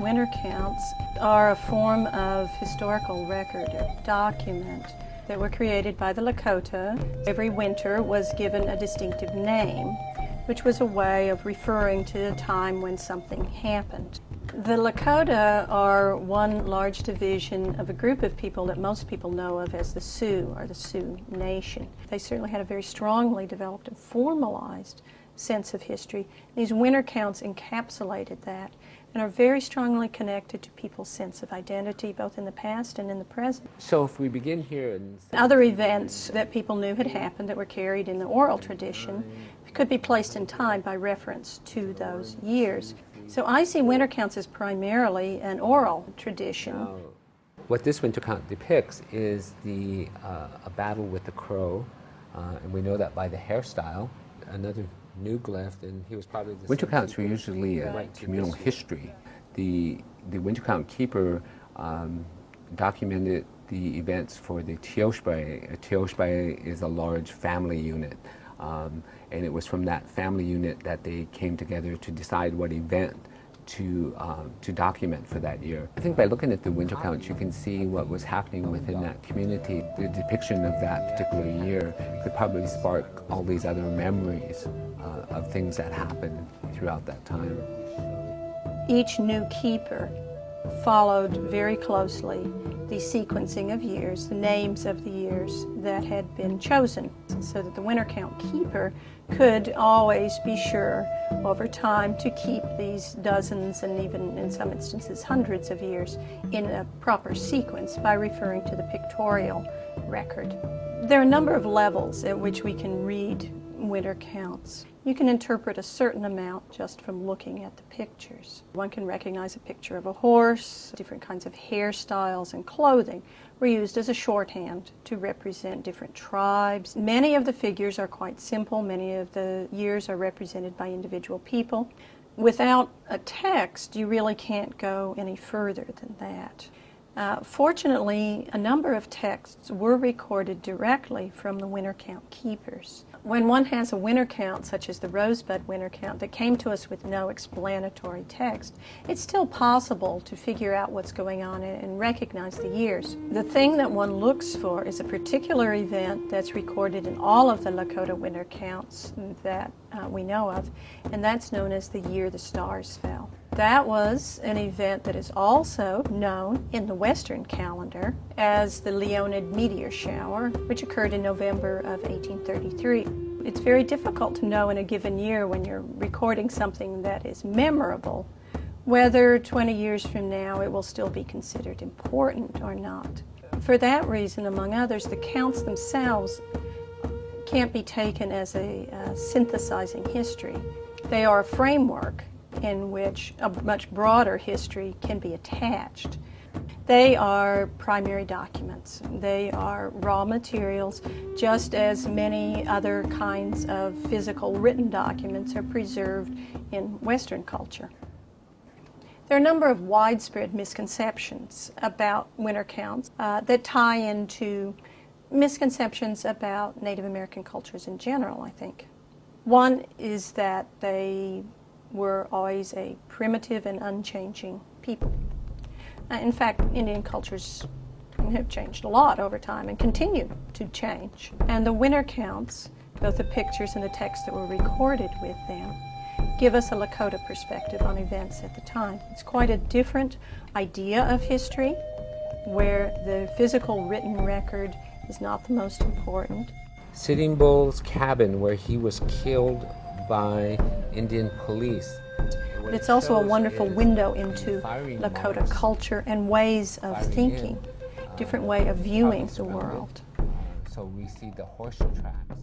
Winter counts are a form of historical record, document that were created by the Lakota. Every winter was given a distinctive name, which was a way of referring to a time when something happened. The Lakota are one large division of a group of people that most people know of as the Sioux, or the Sioux Nation. They certainly had a very strongly developed and formalized sense of history. These winter counts encapsulated that and are very strongly connected to people's sense of identity, both in the past and in the present. So if we begin here and Other events that people knew had happened that were carried in the oral tradition could be placed in time by reference to those years. So I see winter counts as primarily an oral tradition. What this winter count depicts is the uh, a battle with the crow, uh, and we know that by the hairstyle. Another new glyph, and he was probably the Winter counts were usually a Right. communal history. The, the winter count keeper um, documented the events for the Tiyospaye. A Tiyospaye is a large family unit. Um, and it was from that family unit that they came together to decide what event to, um, to document for that year. I think by looking at the winter counts, you can see what was happening within that community. The depiction of that particular year could probably spark all these other memories uh, of things that happened throughout that time. Each new keeper followed very closely the sequencing of years, the names of the years that had been chosen, so that the winter count keeper could always be sure over time to keep these dozens and even in some instances hundreds of years in a proper sequence by referring to the pictorial record. There are a number of levels at which we can read winter counts. You can interpret a certain amount just from looking at the pictures. One can recognize a picture of a horse, different kinds of hairstyles and clothing were used as a shorthand to represent different tribes. Many of the figures are quite simple, many of the years are represented by individual people. Without a text, you really can't go any further than that. Uh, fortunately, a number of texts were recorded directly from the winter count keepers. When one has a winter count, such as the Rosebud winter count, that came to us with no explanatory text, it's still possible to figure out what's going on and recognize the years. The thing that one looks for is a particular event that's recorded in all of the Lakota winter counts that uh, we know of, and that's known as the year the stars fell. That was an event that is also known in the Western calendar as the Leonid meteor shower, which occurred in November of 1833. It's very difficult to know in a given year when you're recording something that is memorable whether 20 years from now it will still be considered important or not. For that reason, among others, the counts themselves can't be taken as a uh, synthesizing history. They are a framework in which a much broader history can be attached. They are primary documents. They are raw materials, just as many other kinds of physical written documents are preserved in Western culture. There are a number of widespread misconceptions about winter counts uh, that tie into misconceptions about Native American cultures in general, I think. One is that they were always a primitive and unchanging people. Uh, in fact, Indian cultures have changed a lot over time and continue to change. And the winter counts, both the pictures and the texts that were recorded with them, give us a Lakota perspective on events at the time. It's quite a different idea of history, where the physical written record is not the most important. Sitting Bull's cabin where he was killed by Indian police. But it's also a wonderful window into Lakota culture and ways of thinking, in, different way of viewing the world. So we see the horseshoe tracks.